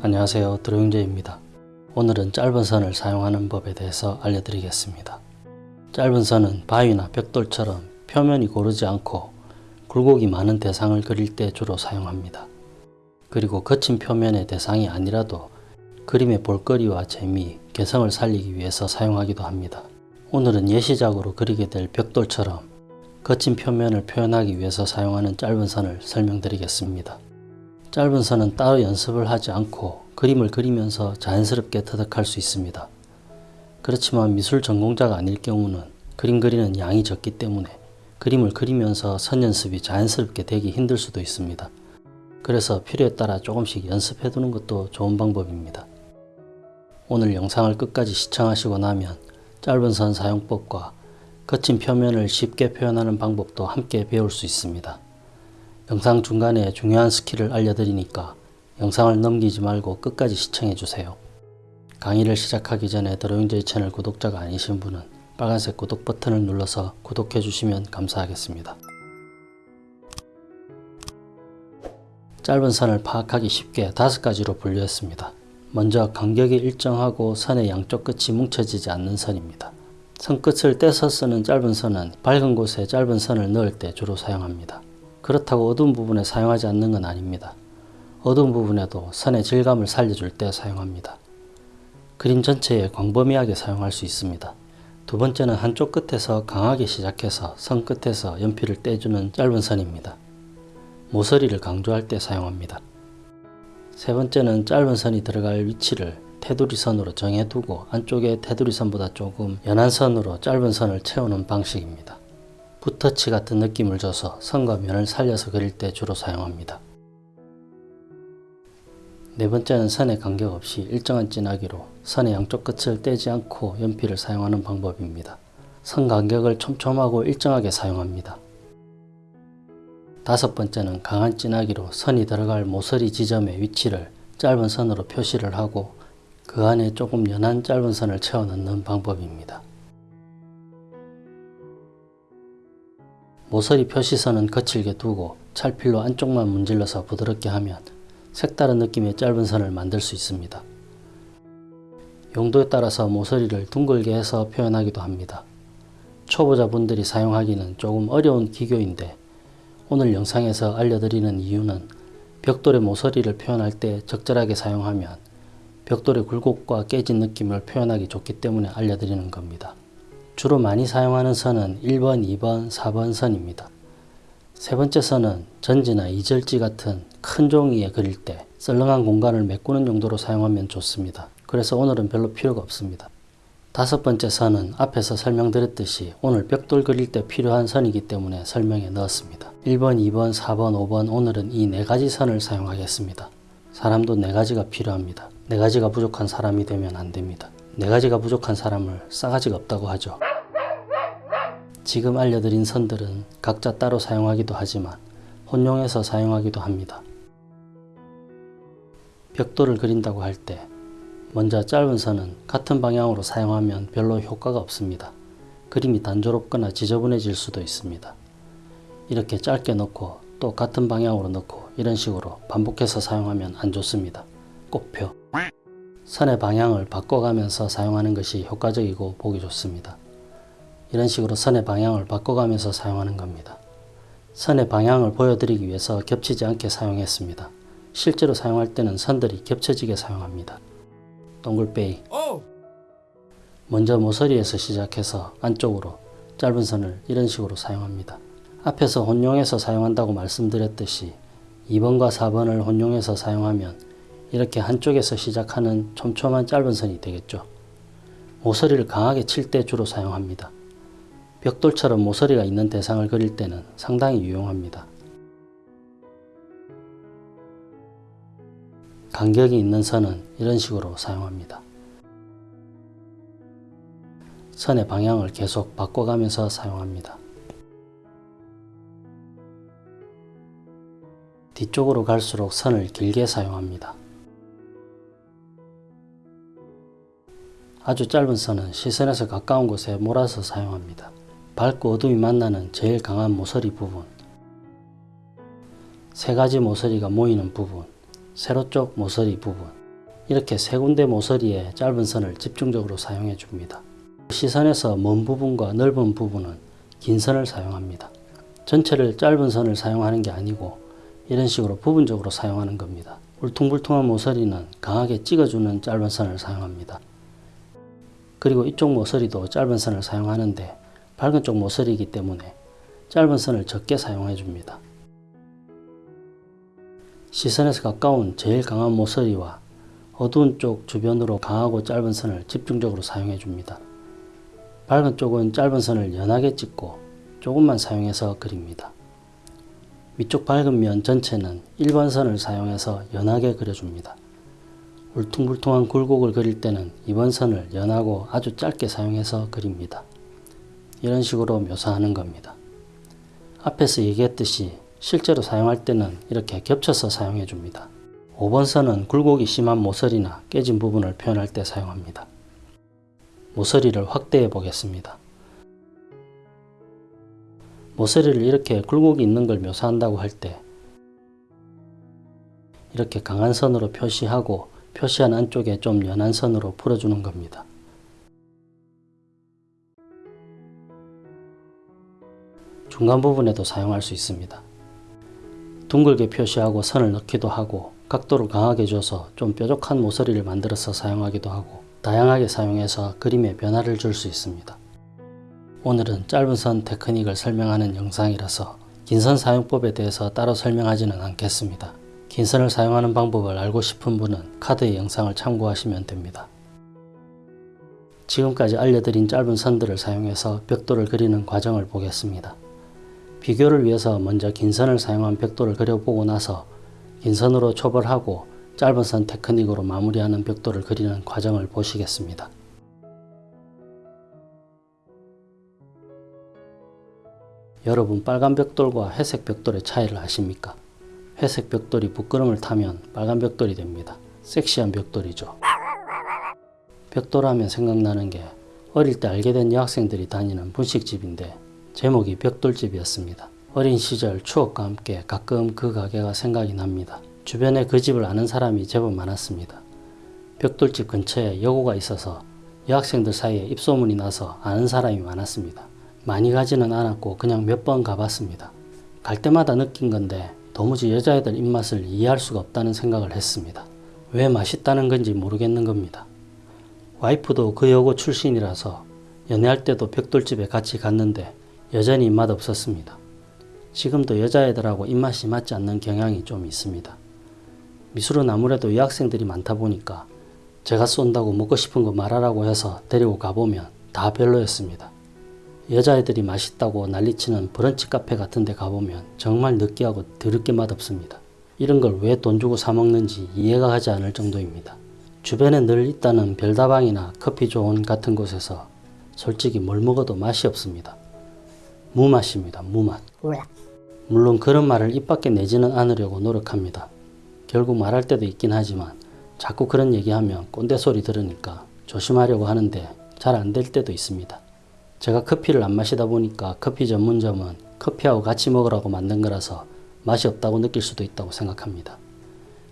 안녕하세요 드로잉제입니다. 오늘은 짧은 선을 사용하는 법에 대해서 알려드리겠습니다. 짧은 선은 바위나 벽돌처럼 표면이 고르지 않고 굴곡이 많은 대상을 그릴 때 주로 사용합니다. 그리고 거친 표면의 대상이 아니라도 그림의 볼거리와 재미, 개성을 살리기 위해서 사용하기도 합니다. 오늘은 예시작으로 그리게 될 벽돌처럼 거친 표면을 표현하기 위해서 사용하는 짧은 선을 설명드리겠습니다. 짧은 선은 따로 연습을 하지 않고 그림을 그리면서 자연스럽게 터득할 수 있습니다. 그렇지만 미술 전공자가 아닐 경우는 그림 그리는 양이 적기 때문에 그림을 그리면서 선 연습이 자연스럽게 되기 힘들 수도 있습니다. 그래서 필요에 따라 조금씩 연습해 두는 것도 좋은 방법입니다. 오늘 영상을 끝까지 시청하시고 나면 짧은 선 사용법과 거친 표면을 쉽게 표현하는 방법도 함께 배울 수 있습니다. 영상 중간에 중요한 스킬을 알려드리니까 영상을 넘기지 말고 끝까지 시청해 주세요. 강의를 시작하기 전에 드로잉제이 채널 구독자가 아니신 분은 빨간색 구독 버튼을 눌러서 구독해 주시면 감사하겠습니다. 짧은 선을 파악하기 쉽게 다섯 가지로 분류했습니다. 먼저 간격이 일정하고 선의 양쪽 끝이 뭉쳐지지 않는 선입니다. 선 끝을 떼서 쓰는 짧은 선은 밝은 곳에 짧은 선을 넣을 때 주로 사용합니다. 그렇다고 어두운 부분에 사용하지 않는 건 아닙니다. 어두운 부분에도 선의 질감을 살려줄 때 사용합니다. 그림 전체에 광범위하게 사용할 수 있습니다. 두 번째는 한쪽 끝에서 강하게 시작해서 선 끝에서 연필을 떼주는 짧은 선입니다. 모서리를 강조할 때 사용합니다. 세 번째는 짧은 선이 들어갈 위치를 테두리 선으로 정해두고 안쪽에 테두리 선보다 조금 연한 선으로 짧은 선을 채우는 방식입니다. 붓터치 같은 느낌을 줘서 선과 면을 살려서 그릴 때 주로 사용합니다. 네 번째는 선에 간격 없이 일정한 진하기로 선의 양쪽 끝을 떼지 않고 연필을 사용하는 방법입니다. 선 간격을 촘촘하고 일정하게 사용합니다. 다섯 번째는 강한 진하기로 선이 들어갈 모서리 지점의 위치를 짧은 선으로 표시를 하고 그 안에 조금 연한 짧은 선을 채워 넣는 방법입니다. 모서리 표시선은 거칠게 두고 찰필로 안쪽만 문질러서 부드럽게 하면 색다른 느낌의 짧은 선을 만들 수 있습니다. 용도에 따라서 모서리를 둥글게 해서 표현하기도 합니다. 초보자분들이 사용하기는 조금 어려운 기교인데 오늘 영상에서 알려드리는 이유는 벽돌의 모서리를 표현할 때 적절하게 사용하면 벽돌의 굴곡과 깨진 느낌을 표현하기 좋기 때문에 알려드리는 겁니다. 주로 많이 사용하는 선은 1번, 2번, 4번 선입니다. 세 번째 선은 전지나 이절지 같은 큰 종이에 그릴 때 썰렁한 공간을 메꾸는 용도로 사용하면 좋습니다. 그래서 오늘은 별로 필요가 없습니다. 다섯 번째 선은 앞에서 설명드렸듯이 오늘 벽돌 그릴 때 필요한 선이기 때문에 설명에 넣었습니다. 1번, 2번, 4번, 5번 오늘은 이 네 가지 선을 사용하겠습니다. 사람도 네 가지가 필요합니다. 네 가지가 부족한 사람이 되면 안 됩니다. 네 가지가 부족한 사람을 싸가지가 없다고 하죠. 지금 알려드린 선들은 각자 따로 사용하기도 하지만 혼용해서 사용하기도 합니다. 벽돌을 그린다고 할 때 먼저 짧은 선은 같은 방향으로 사용하면 별로 효과가 없습니다. 그림이 단조롭거나 지저분해질 수도 있습니다. 이렇게 짧게 넣고 또 같은 방향으로 넣고 이런 식으로 반복해서 사용하면 안 좋습니다. 꼭표 선의 방향을 바꿔가면서 사용하는 것이 효과적이고 보기 좋습니다. 이런 식으로 선의 방향을 바꿔가면서 사용하는 겁니다. 선의 방향을 보여드리기 위해서 겹치지 않게 사용했습니다. 실제로 사용할 때는 선들이 겹쳐지게 사용합니다. 동글베이 먼저 모서리에서 시작해서 안쪽으로 짧은 선을 이런 식으로 사용합니다. 앞에서 혼용해서 사용한다고 말씀드렸듯이 2번과 4번을 혼용해서 사용하면 이렇게 한쪽에서 시작하는 촘촘한 짧은 선이 되겠죠. 모서리를 강하게 칠 때 주로 사용합니다. 벽돌처럼 모서리가 있는 대상을 그릴 때는 상당히 유용합니다. 간격이 있는 선은 이런 식으로 사용합니다. 선의 방향을 계속 바꿔가면서 사용합니다. 뒤쪽으로 갈수록 선을 길게 사용합니다. 아주 짧은 선은 시선에서 가까운 곳에 몰아서 사용합니다. 밝고 어둠이 만나는 제일 강한 모서리 부분 세 가지 모서리가 모이는 부분 세로 쪽 모서리 부분 이렇게 세 군데 모서리에 짧은 선을 집중적으로 사용해 줍니다. 시선에서 먼 부분과 넓은 부분은 긴 선을 사용합니다. 전체를 짧은 선을 사용하는 게 아니고 이런 식으로 부분적으로 사용하는 겁니다. 울퉁불퉁한 모서리는 강하게 찍어주는 짧은 선을 사용합니다. 그리고 이쪽 모서리도 짧은 선을 사용하는데 밝은 쪽 모서리이기 때문에 짧은 선을 적게 사용해 줍니다. 시선에서 가까운 제일 강한 모서리와 어두운 쪽 주변으로 강하고 짧은 선을 집중적으로 사용해 줍니다. 밝은 쪽은 짧은 선을 연하게 찍고 조금만 사용해서 그립니다. 위쪽 밝은 면 전체는 1번 선을 사용해서 연하게 그려줍니다. 울퉁불퉁한 굴곡을 그릴 때는 2번 선을 연하고 아주 짧게 사용해서 그립니다. 이런 식으로 묘사하는 겁니다. 앞에서 얘기했듯이 실제로 사용할 때는 이렇게 겹쳐서 사용해 줍니다. 5번 선은 굴곡이 심한 모서리나 깨진 부분을 표현할 때 사용합니다. 모서리를 확대해 보겠습니다. 모서리를 이렇게 굴곡이 있는 걸 묘사한다고 할 때 이렇게 강한 선으로 표시하고 표시한 안쪽에 좀 연한 선으로 풀어주는 겁니다. 중간 부분에도 사용할 수 있습니다. 둥글게 표시하고 선을 넣기도 하고 각도를 강하게 줘서 좀 뾰족한 모서리를 만들어서 사용하기도 하고 다양하게 사용해서 그림에 변화를 줄 수 있습니다. 오늘은 짧은 선 테크닉을 설명하는 영상이라서 긴 선 사용법에 대해서 따로 설명하지는 않겠습니다. 긴 선을 사용하는 방법을 알고 싶은 분은 카드의 영상을 참고하시면 됩니다. 지금까지 알려드린 짧은 선들을 사용해서 벽돌을 그리는 과정을 보겠습니다. 비교를 위해서 먼저 긴 선을 사용한 벽돌을 그려보고 나서 긴 선으로 초벌하고 짧은 선 테크닉으로 마무리하는 벽돌을 그리는 과정을 보시겠습니다. 여러분 빨간 벽돌과 회색 벽돌의 차이를 아십니까? 회색 벽돌이 부끄럼을 타면 빨간 벽돌이 됩니다. 섹시한 벽돌이죠. 벽돌하면 생각나는 게 어릴 때 알게 된 여학생들이 다니는 분식집인데 제목이 벽돌집이었습니다. 어린 시절 추억과 함께 가끔 그 가게가 생각이 납니다. 주변에 그 집을 아는 사람이 제법 많았습니다. 벽돌집 근처에 여고가 있어서 여학생들 사이에 입소문이 나서 아는 사람이 많았습니다. 많이 가지는 않았고 그냥 몇 번 가봤습니다. 갈 때마다 느낀 건데 도무지 여자애들 입맛을 이해할 수가 없다는 생각을 했습니다. 왜 맛있다는 건지 모르겠는 겁니다. 와이프도 그 여고 출신이라서 연애할 때도 벽돌집에 같이 갔는데 여전히 입맛 없었습니다. 지금도 여자애들하고 입맛이 맞지 않는 경향이 좀 있습니다. 미술은 아무래도 여학생들이 많다 보니까 제가 쏜다고 먹고 싶은 거 말하라고 해서 데리고 가보면 다 별로였습니다. 여자애들이 맛있다고 난리치는 브런치 카페 같은 데 가보면 정말 느끼하고 더럽게 맛없습니다. 이런 걸 왜 돈 주고 사 먹는지 이해가 가지 않을 정도입니다. 주변에 늘 있다는 별다방이나 커피존 같은 곳에서 솔직히 뭘 먹어도 맛이 없습니다. 무맛입니다. 무맛. 물론 그런 말을 입 밖에 내지는 않으려고 노력합니다. 결국 말할 때도 있긴 하지만 자꾸 그런 얘기하면 꼰대 소리 들으니까 조심하려고 하는데 잘 안 될 때도 있습니다. 제가 커피를 안 마시다 보니까 커피 전문점은 커피하고 같이 먹으라고 만든 거라서 맛이 없다고 느낄 수도 있다고 생각합니다.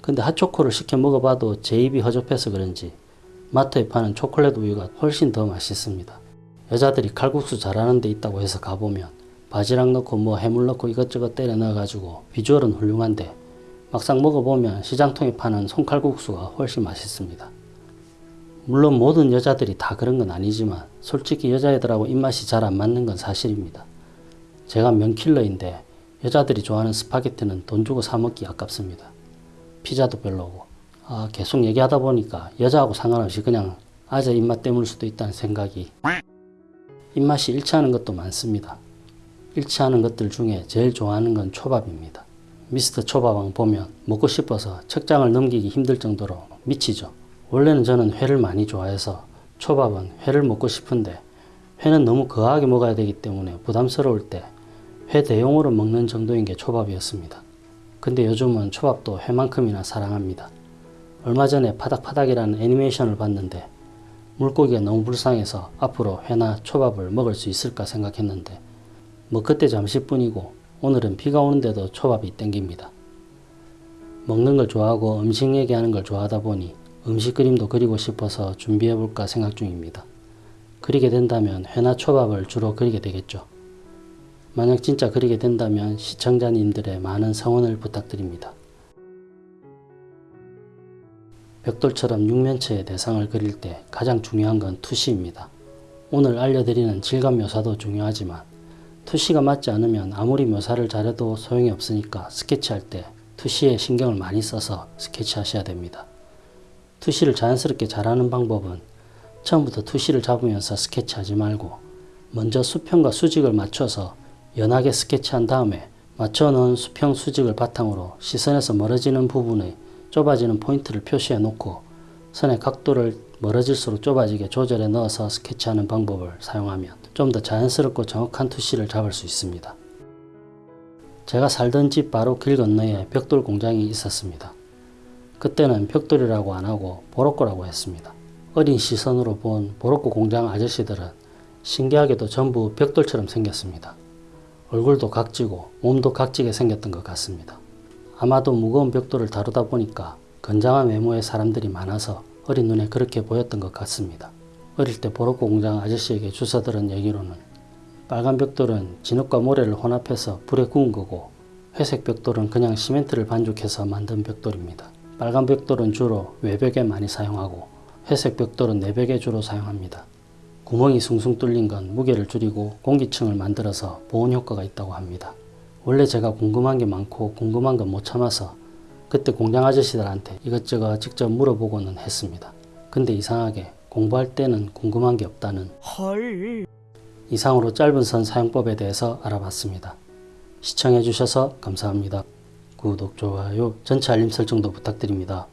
근데 핫초코를 시켜 먹어봐도 제 입이 허접해서 그런지 마트에 파는 초콜릿 우유가 훨씬 더 맛있습니다. 여자들이 칼국수 잘하는 데 있다고 해서 가보면 바지락 넣고 뭐 해물 넣고 이것저것 때려 넣어가지고 비주얼은 훌륭한데 막상 먹어보면 시장통에 파는 손칼국수가 훨씬 맛있습니다. 물론 모든 여자들이 다 그런 건 아니지만 솔직히 여자애들하고 입맛이 잘 안 맞는 건 사실입니다. 제가 면킬러인데 여자들이 좋아하는 스파게티는 돈 주고 사 먹기 아깝습니다. 피자도 별로고 아, 계속 얘기하다 보니까 여자하고 상관없이 그냥 아재 입맛 때문일 수도 있다는 생각이 입맛이 일치하는 것도 많습니다. 일치하는 것들 중에 제일 좋아하는 건 초밥입니다. 미스터 초밥왕 보면 먹고 싶어서 책장을 넘기기 힘들 정도로 미치죠. 원래는 저는 회를 많이 좋아해서 초밥은 회를 먹고 싶은데 회는 너무 거하게 먹어야 되기 때문에 부담스러울 때 회 대용으로 먹는 정도인 게 초밥이었습니다. 근데 요즘은 초밥도 회만큼이나 사랑합니다. 얼마 전에 파닥파닥이라는 애니메이션을 봤는데 물고기가 너무 불쌍해서 앞으로 회나 초밥을 먹을 수 있을까 생각했는데 뭐 그때 잠시뿐이고 오늘은 비가 오는데도 초밥이 땡깁니다. 먹는 걸 좋아하고 음식 얘기하는 걸 좋아하다 보니 음식 그림도 그리고 싶어서 준비해 볼까 생각 중입니다. 그리게 된다면 회나 초밥을 주로 그리게 되겠죠. 만약 진짜 그리게 된다면 시청자님들의 많은 성원을 부탁드립니다. 벽돌처럼 육면체의 대상을 그릴 때 가장 중요한 건 투시입니다. 오늘 알려드리는 질감 묘사도 중요하지만 투시가 맞지 않으면 아무리 묘사를 잘해도 소용이 없으니까 스케치할 때 투시에 신경을 많이 써서 스케치하셔야 됩니다. 투시를 자연스럽게 잘하는 방법은 처음부터 투시를 잡으면서 스케치하지 말고 먼저 수평과 수직을 맞춰서 연하게 스케치한 다음에 맞춰놓은 수평 수직을 바탕으로 시선에서 멀어지는 부분의 좁아지는 포인트를 표시해 놓고 선의 각도를 멀어질수록 좁아지게 조절해 넣어서 스케치하는 방법을 사용하면 좀 더 자연스럽고 정확한 투시를 잡을 수 있습니다. 제가 살던 집 바로 길 건너에 벽돌 공장이 있었습니다. 그때는 벽돌이라고 안 하고 보로코라고 했습니다. 어린 시선으로 본 보로코 공장 아저씨들은 신기하게도 전부 벽돌처럼 생겼습니다. 얼굴도 각지고 몸도 각지게 생겼던 것 같습니다. 아마도 무거운 벽돌을 다루다 보니까 건장한 외모의 사람들이 많아서 어린 눈에 그렇게 보였던 것 같습니다. 어릴 때 보로코 공장 아저씨에게 주워 들은 얘기로는 빨간 벽돌은 진흙과 모래를 혼합해서 불에 구운 거고 회색 벽돌은 그냥 시멘트를 반죽해서 만든 벽돌입니다. 빨간 벽돌은 주로 외벽에 많이 사용하고 회색 벽돌은 내벽에 주로 사용합니다. 구멍이 숭숭 뚫린 건 무게를 줄이고 공기층을 만들어서 보온 효과가 있다고 합니다. 원래 제가 궁금한 게 많고 궁금한 건 못 참아서 그때 공장 아저씨들한테 이것저것 직접 물어보고는 했습니다. 근데 이상하게 공부할 때는 궁금한 게 없다는 헐. 이상으로 짧은 선 사용법에 대해서 알아봤습니다. 시청해 주셔서 감사합니다. 구독, 좋아요, 전체 알림 설정도 부탁드립니다.